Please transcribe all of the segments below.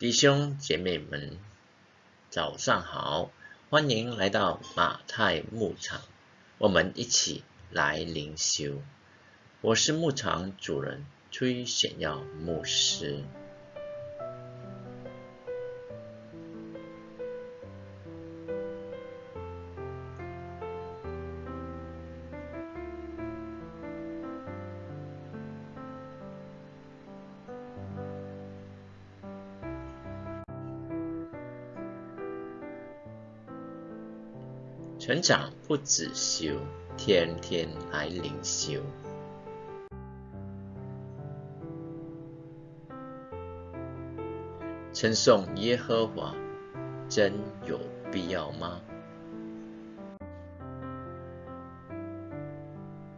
弟兄姐妹们，早上好，欢迎来到马太牧场，我们一起来灵修。我是牧场主人崔显耀牧师。成长不止修，天天来灵修。称颂耶和华，真有必要吗？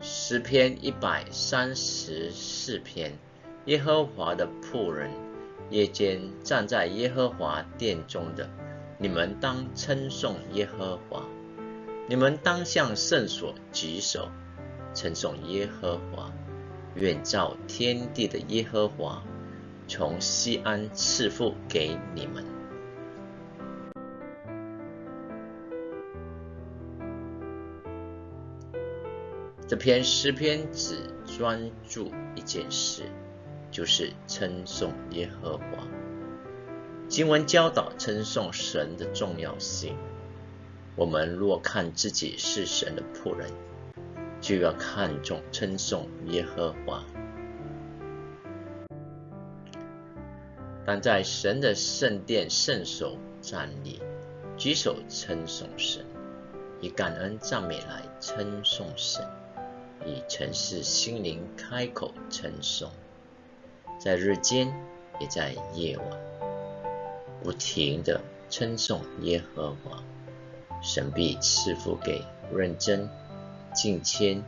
诗篇一百三十四篇，耶和华的仆人，夜间站在耶和华殿中的，你们当称颂耶和华。你们当向圣所举手，称颂耶和华。愿照天地的耶和华从西安赐福给你们。这篇诗篇只专注一件事，就是称颂耶和华。经文教导称颂神的重要性。我们若看自己是神的仆人，就要看重称颂耶和华。但在神的圣殿圣手站立，举手称颂神，以感恩赞美来称颂神，以诚实心灵开口称颂，在日间也在夜晚，不停的称颂耶和华。神必赐福给认真、敬谦、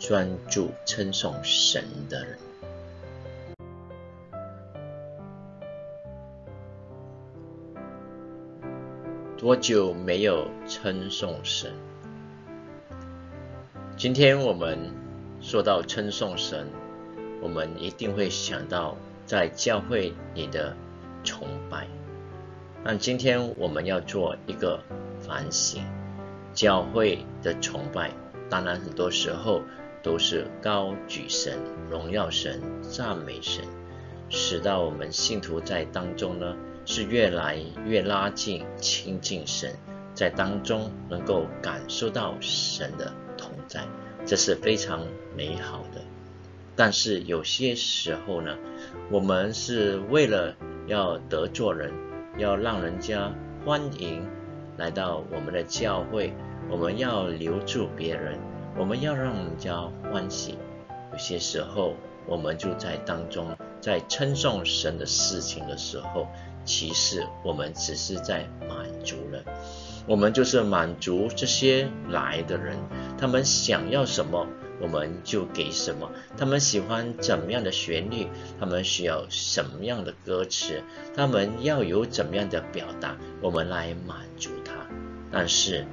专注称颂神的人。多久没有称颂神？今天我们说到称颂神，我们一定会想到在教会里的崇拜。那今天我们要做一个。反省教会的崇拜，当然很多时候都是高举神、荣耀神、赞美神，使到我们信徒在当中呢是越来越拉近、亲近神，在当中能够感受到神的同在，这是非常美好的。但是有些时候呢，我们是为了要得罪人，要让人家欢迎。来到我们的教会，我们要留住别人，我们要让人家欢喜。有些时候，我们就在当中，在称颂神的事情的时候，其实我们只是在满足了。我们就是满足这些来的人，他们想要什么。我们就给什么，他们喜欢怎么样的旋律，他们需要什么样的歌词，他们要有怎么样的表达，我们来满足。但是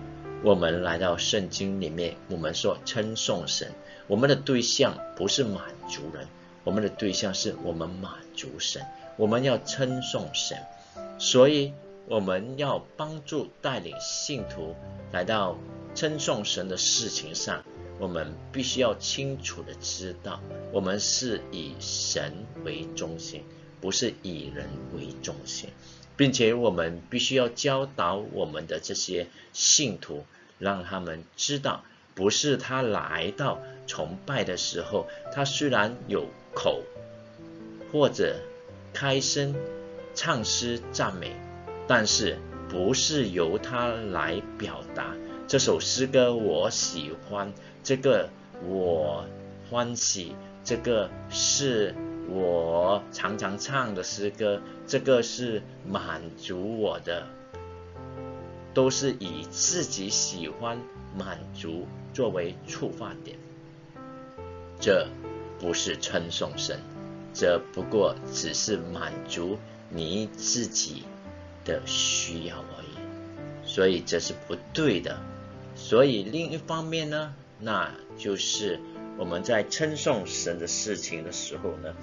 我们来到圣经里面，我们说称颂神，我们的对象不是满足人，我们的对象是我们满足神，我们要称颂神，所以我们要帮助带领信徒来到称颂神的事情上。我们必须要清楚的知道，我们是以神为中心，不是以人为中心，并且我们必须要教导我们的这些信徒，让他们知道，不是他来到崇拜的时候，他虽然有口或者开声唱诗赞美，但是不是由他来表达。这首诗歌我喜欢。这个我欢喜，这个是我常常唱的诗歌，这个是满足我的，都是以自己喜欢满足作为触发点。这不是称颂神，这不过只是满足你自己的需要而已，所以这是不对的。所以另一方面呢？那就是我们在称颂神的事情的时候呢，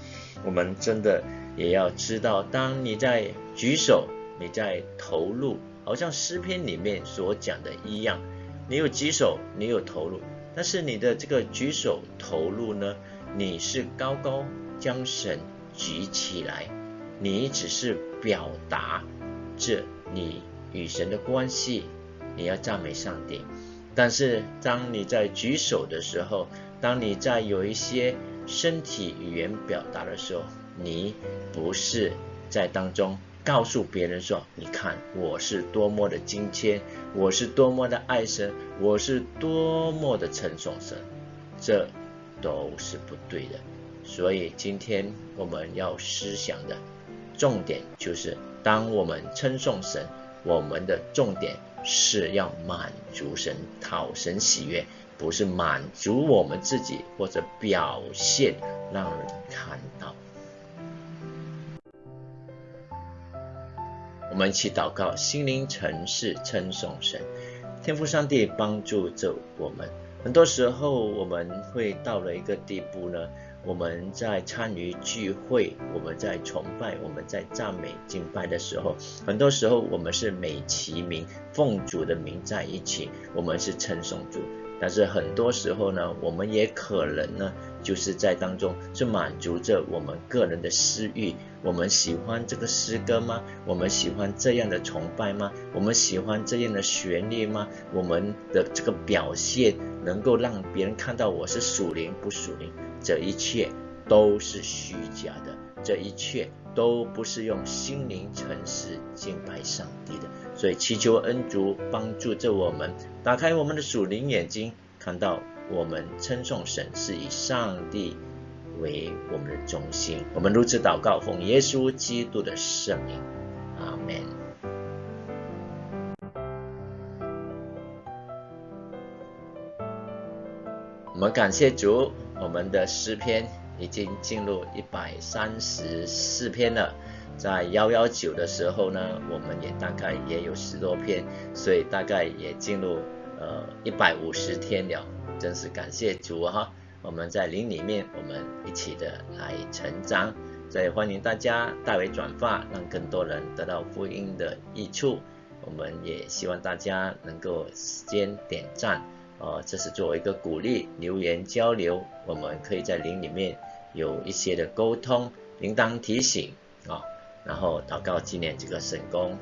我们真的也要知道，当你在举手，你在投入，好像诗篇里面所讲的一样，你有举手，你有投入，但是你的这个举手投入呢，你是高高将神举起来，你只是表达这你与神的关系，你要赞美上帝。但是当你在举手的时候，当你在有一些身体语言表达的时候，你不是在当中告诉别人说：“你看我是多么的敬虔，我是多么的爱神，我是多么的称颂神。”这都是不对的。所以今天我们要思想的重点就是：当我们称颂神，我们的重点是要满足神、讨神喜悦。不是满足我们自己，或者表现让人看到。我们一起祷告，心灵诚实称颂神，天父上帝帮助着我们。很多时候我们会到了一个地步呢，我们在参与聚会，我们在崇拜，我们在赞美敬拜的时候，很多时候我们是美其名奉主的名在一起，我们是称颂主。但是很多时候呢，我们也可能呢，就是在当中是满足着我们个人的私欲。我们喜欢这个诗歌吗？我们喜欢这样的崇拜吗？我们喜欢这样的旋律吗？我们的这个表现能够让别人看到我是属灵不属灵？这一切都是虚假的，这一切都不是用心灵诚实敬拜上帝的。所以祈求恩主帮助着我们，打开我们的属灵眼睛，看到我们称颂神是以上帝为我们的中心。我们如此祷告，奉耶稣基督的圣名，阿门。我们感谢主，我们的诗篇已经进入一百三十四篇了。在幺幺九的时候呢，我们也大概也有十多篇，所以大概也进入呃一百五十天了，真是感谢主哈！我们在灵里面，我们一起的来成长，所以欢迎大家代为转发，让更多人得到福音的益处。我们也希望大家能够时间点赞，呃，这是作为一个鼓励，留言交流，我们可以在灵里面有一些的沟通，铃铛提醒啊。然后祷告纪念这个神功。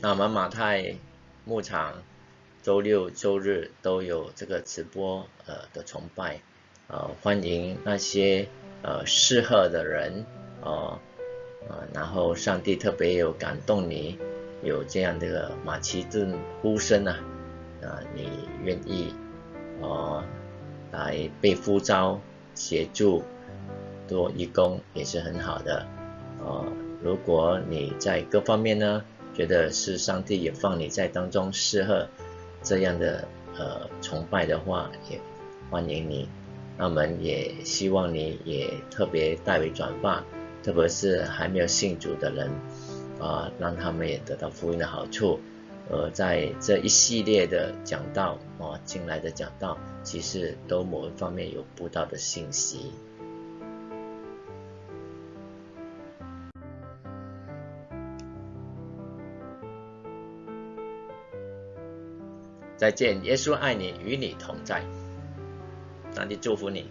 那我们马太牧场周六周日都有这个直播呃的崇拜，呃欢迎那些呃适合的人哦，呃然后上帝特别有感动你有这样的马其顿呼声啊。啊，你愿意哦来被呼召协助做义工也是很好的哦。如果你在各方面呢觉得是上帝也放你在当中适合这样的呃崇拜的话，也欢迎你。那我们也希望你也特别代为转发，特别是还没有信主的人啊，让他们也得到福音的好处。呃，在这一系列的讲道啊，进来的讲道，其实都某一方面有不到的信息。再见，耶稣爱你，与你同在，上帝祝福你。